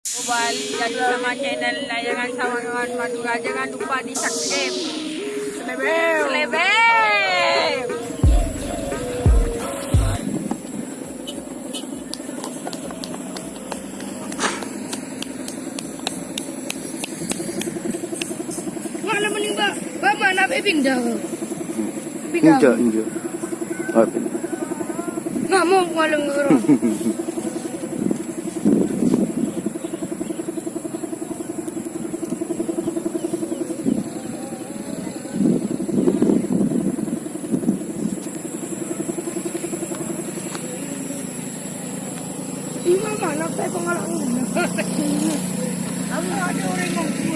Kembali lagi sama channel Layangan Sawangan Madura. Jangan lupa di subscribe. Selebel. Selebem. Mana mending ba? Ba mana be pindah. Pindah. Injak, injak. Ah, Nggak mau Hindi naman, nagtay ko nga lang. Ang mga rin mo.